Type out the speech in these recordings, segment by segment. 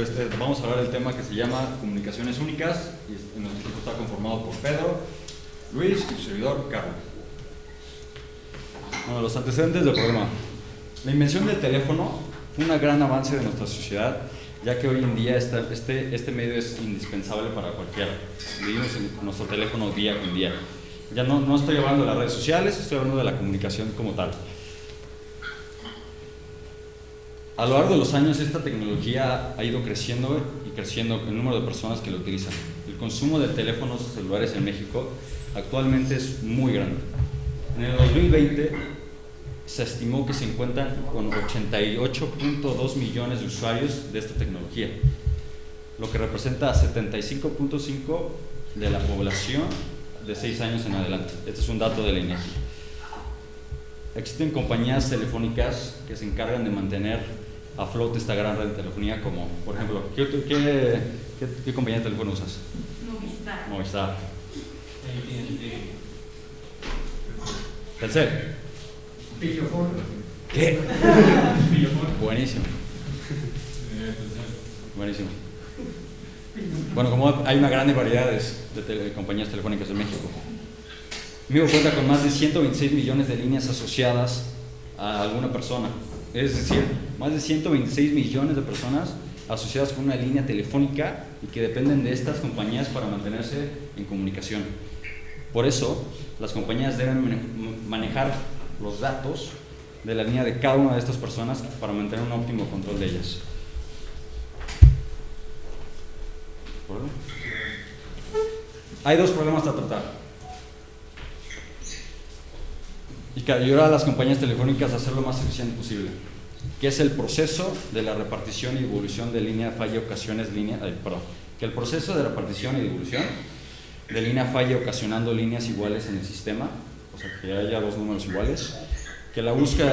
este, vamos a hablar del tema que se llama comunicaciones únicas y nuestro equipo está conformado por Pedro, Luis y su servidor Carlos. Bueno, los antecedentes del programa. La invención del teléfono fue un gran avance de nuestra sociedad, ya que hoy en día este, este medio es indispensable para cualquiera. Vivimos en nuestro teléfono día con día. Ya no, no estoy hablando de las redes sociales, estoy hablando de la comunicación como tal. A lo largo de los años esta tecnología ha ido creciendo y creciendo el número de personas que lo utilizan. El consumo de teléfonos celulares en México actualmente es muy grande. En el 2020 se estimó que se encuentran con 88.2 millones de usuarios de esta tecnología, lo que representa 75.5 de la población de 6 años en adelante. Este es un dato de la INEGI. Existen compañías telefónicas que se encargan de mantener a flote esta gran red de telefonía como, por ejemplo, ¿qué, qué, qué, compañía de teléfono usas? Movistar. Movistar. Telcel. ¿Qué? Buenísimo. Buenísimo. Bueno, como hay una gran variedad de, compañías telefónicas en México. Migo cuenta con más de 126 millones de líneas asociadas a alguna persona. Es decir, más de 126 millones de personas asociadas con una línea telefónica y que dependen de estas compañías para mantenerse en comunicación. Por eso, las compañías deben manejar los datos de la línea de cada una de estas personas para mantener un óptimo control de ellas. Hay dos problemas a tratar. Y que ayudar a las compañías telefónicas a hacer lo más eficiente posible, que es el proceso de la repartición y devolución de línea falla ocasiones línea, perdón, que el proceso de repartición y devolución de línea falla ocasionando líneas iguales en el sistema, o sea, que haya dos números iguales, que la búsqueda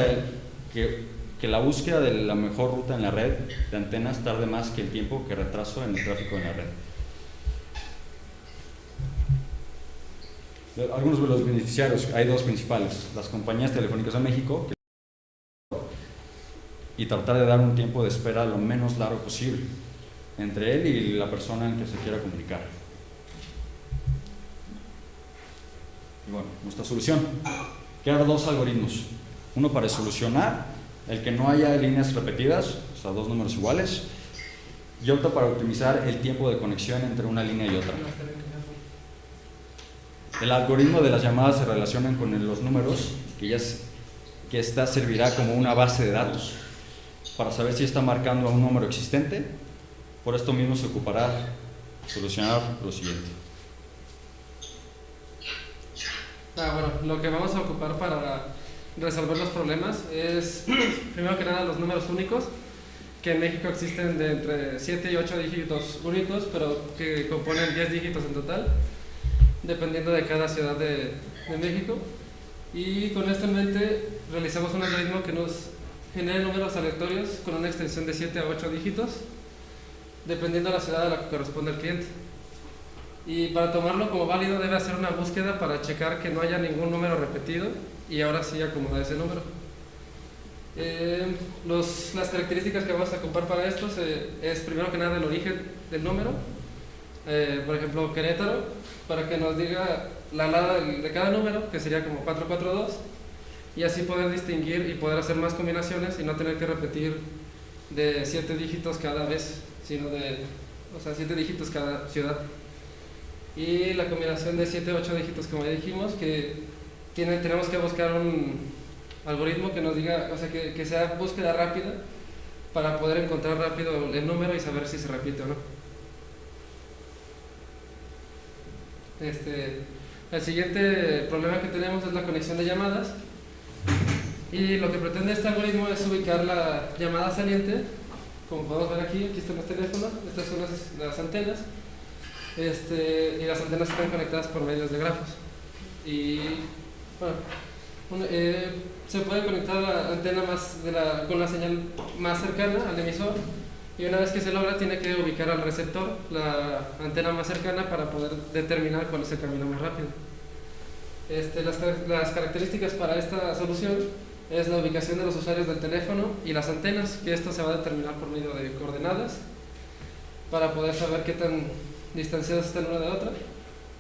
que la búsqueda de la mejor ruta en la red de antenas tarde más que el tiempo que retraso en el tráfico en la red. Algunos de los beneficiarios, hay dos principales, las compañías telefónicas de México y tratar de dar un tiempo de espera lo menos largo posible entre él y la persona en que se quiera comunicar. Y bueno, nuestra solución, crear dos algoritmos, uno para solucionar el que no haya líneas repetidas, o sea, dos números iguales, y otro para optimizar el tiempo de conexión entre una línea y otra. El algoritmo de las llamadas se relacionan con los números, que, esta servirá como una base de datos para saber si está marcando a un número existente. Por esto mismo se ocupará solucionar lo siguiente. Ah, bueno, lo que vamos a ocupar para resolver los problemas es, primero que nada, los números únicos, que en México existen de entre 7 y 8 dígitos únicos, pero que componen 10 dígitos en total dependiendo de cada ciudad de, México. Y con esto en mente realizamos un algoritmo que nos genere números aleatorios con una extensión de 7 a 8 dígitos, dependiendo de la ciudad a la que corresponde el cliente. Y para tomarlo como válido debe hacer una búsqueda para checar que no haya ningún número repetido y ahora sí acomodar ese número. Eh, las características que vamos a ocupar para esto es primero que nada el origen del número, eh, por ejemplo Querétaro, para que nos diga la alada de cada número, que sería como 442, y así poder distinguir y poder hacer más combinaciones y no tener que repetir de 7 dígitos cada vez, sino de, o sea, 7 dígitos cada ciudad. Y la combinación de 7 8 dígitos, como ya dijimos, que tiene, tenemos que buscar un algoritmo que nos diga, o sea, que, que sea búsqueda rápida para poder encontrar rápido el número y saber si se repite o no. Este, el siguiente problema que tenemos es la conexión de llamadas. Y lo que pretende este algoritmo es ubicar la llamada saliente como podemos ver aquí, aquí están los teléfonos, estas son las, antenas este, y las antenas están conectadas por medios de grafos. Y bueno, eh, se puede conectar la antena más de la, con la señal más cercana al emisor y una vez que se logra tiene que ubicar al receptor, la antena más cercana para poder determinar cuál es el camino más rápido. Este, las, las, características para esta solución es la ubicación de los usuarios del teléfono y las antenas, que esto se va a determinar por medio de coordenadas para poder saber qué tan distanciadas están una de otra.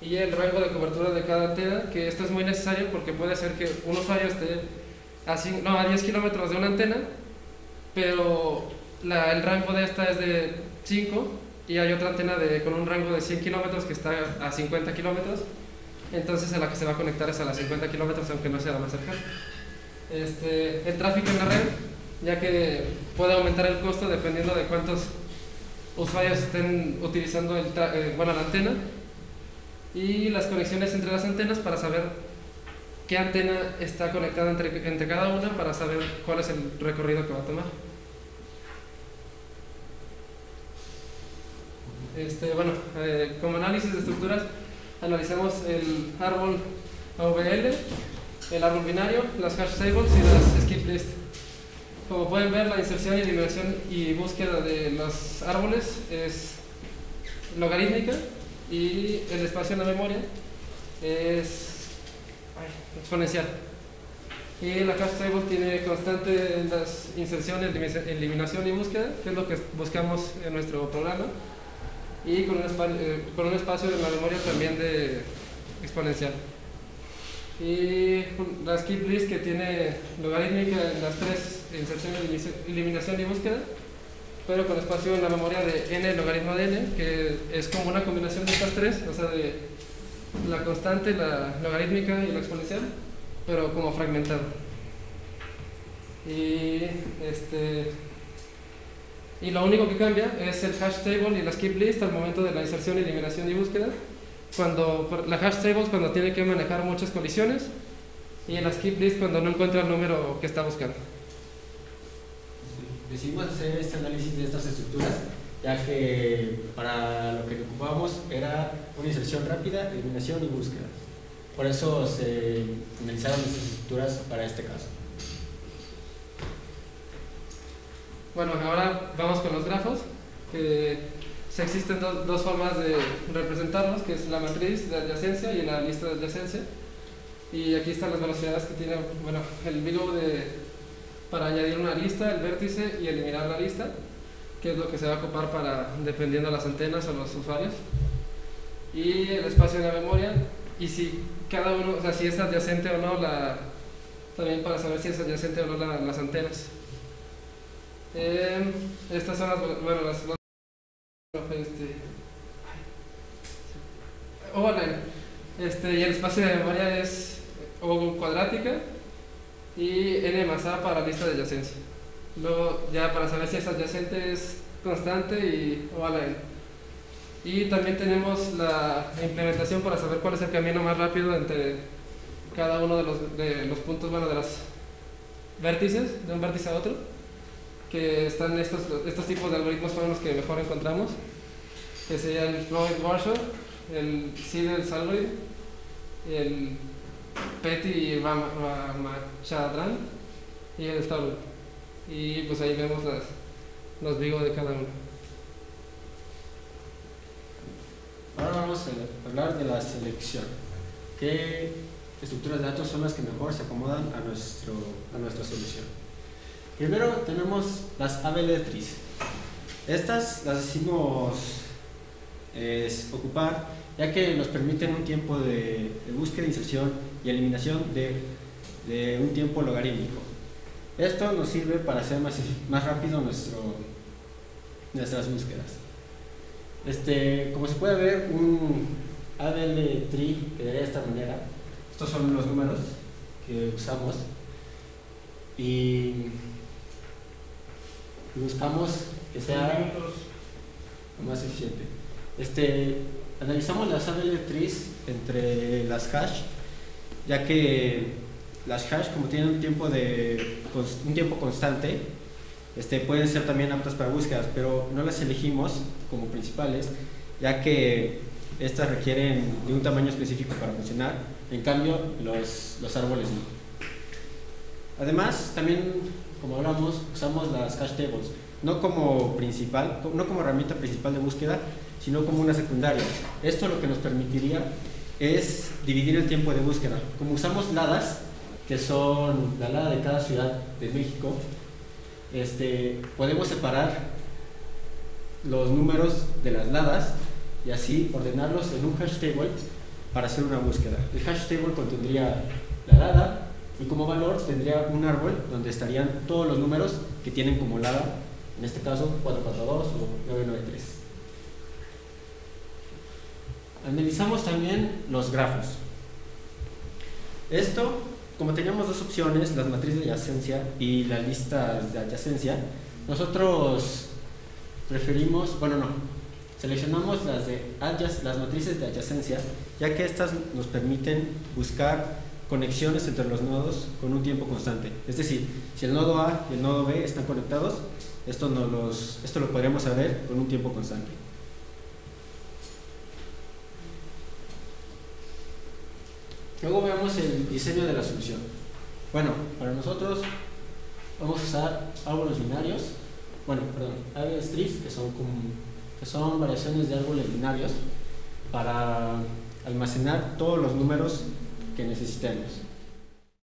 Y el rango de cobertura de cada antena, que esto es muy necesario porque puede ser que un usuario esté a, no, a 10 kilómetros de una antena, pero la, el rango de esta es de 5 y hay otra antena de, con un rango de 100 kilómetros que está a 50 kilómetros, entonces a la que se va a conectar es a las 50 kilómetros, aunque no sea la más cercana. Este, el tráfico en la red, ya que puede aumentar el costo dependiendo de cuántos usuarios estén utilizando el eh, bueno, la antena, y las conexiones entre las antenas para saber qué antena está conectada entre, entre cada una para saber cuál es el recorrido que va a tomar. Este, bueno, eh, como análisis de estructuras, analizamos el árbol AVL, el árbol binario, las hash tables y las skip list. Como pueden ver, la inserción, eliminación y búsqueda de los árboles es logarítmica y el espacio en la memoria es exponencial. Y la hash table tiene constante las inserciones, eliminación y búsqueda, que es lo que buscamos en nuestro programa y con un, eh, con espacio en la memoria también de exponencial. Y la skip list que tiene logarítmica en las tres inserciones, eliminación y búsqueda, pero con espacio en la memoria de n logaritmo de n, que es como una combinación de estas tres, o sea, de la constante, la logarítmica y la exponencial, pero como fragmentado. Y este, y lo único que cambia es el hash table y la skip list al momento de la inserción, eliminación y búsqueda. Cuando, la hash table es cuando tiene que manejar muchas colisiones y la skip list cuando no encuentra el número que está buscando. Decidimos hacer este análisis de estas estructuras ya que para lo que ocupábamos era una inserción rápida, eliminación y búsqueda. Por eso se analizaron estas estructuras para este caso. Bueno, ahora vamos con los grafos. Existen dos formas de representarlos, que es la matriz de adyacencia y la lista de adyacencia. Y aquí están las velocidades que tiene bueno, el vigo de, para añadir una lista, el vértice y eliminar la lista, que es lo que se va a ocupar para, dependiendo de las antenas o los usuarios. Y el espacio de la memoria, y si cada uno, o sea, si es adyacente o no, la, también para saber si es adyacente o no las antenas. Eh, estas son las, bueno, las, este, oh, este, y el espacio de memoria es O cuadrática y n más a para lista de adyacencia. Luego, ya para saber si es adyacente es constante y O a la n. Y también tenemos la implementación para saber cuál es el camino más rápido entre cada uno de los, de los puntos, bueno, de los vértices, de un vértice a otro que están estos, estos tipos de algoritmos son los que mejor encontramos, que sería el Floyd Marshall, el Siedel algorithm, el Petty Ramachandran y el Stable. Y pues ahí vemos las, los vigos de cada uno. Ahora vamos a hablar de la selección. ¿Qué estructuras de datos son las que mejor se acomodan a, nuestro, a nuestra solución? Primero tenemos las ABLETRIS. Estas las decimos ocupar ya que nos permiten un tiempo de, búsqueda, inserción y eliminación de, un tiempo logarítmico. Esto nos sirve para hacer más, más rápido nuestro, nuestras búsquedas. Este, como se puede ver, un ABL tree quedaría de esta manera. Estos son los números que usamos. Y buscamos que sea más eficiente. Este, analizamos las ABL trees entre las hash, ya que las hash como tienen un tiempo, de, un tiempo constante, este, pueden ser también aptas para búsquedas, pero no las elegimos como principales, ya que estas requieren de un tamaño específico para funcionar, en cambio los, los árboles no. Además, también como hablamos, usamos las cache tables, no como principal, no como herramienta principal de búsqueda, sino como una secundaria. Esto lo que nos permitiría es dividir el tiempo de búsqueda. Como usamos LADAS, que son la LADA de cada ciudad de México, este, podemos separar los números de las ladas y así ordenarlos en un hash table para hacer una búsqueda. El hash table contendría la lada y como valor tendría un árbol donde estarían todos los números que tienen como lada, en este caso 442 o 993. Analizamos también los grafos. Esto, como teníamos dos opciones, las matrices de adyacencia y la lista de adyacencia, nosotros preferimos, bueno no, seleccionamos las, de las matrices de adyacencia, ya que estas nos permiten buscar conexiones entre los nodos con un tiempo constante. Es decir, si el nodo A y el nodo B están conectados, esto, no los, esto lo podríamos saber con un tiempo constante. Luego veamos el diseño de la solución. Bueno, para nosotros vamos a usar árboles binarios, bueno, perdón, árboles trees, que son, que son variaciones de árboles binarios para almacenar todos los números que necesitemos.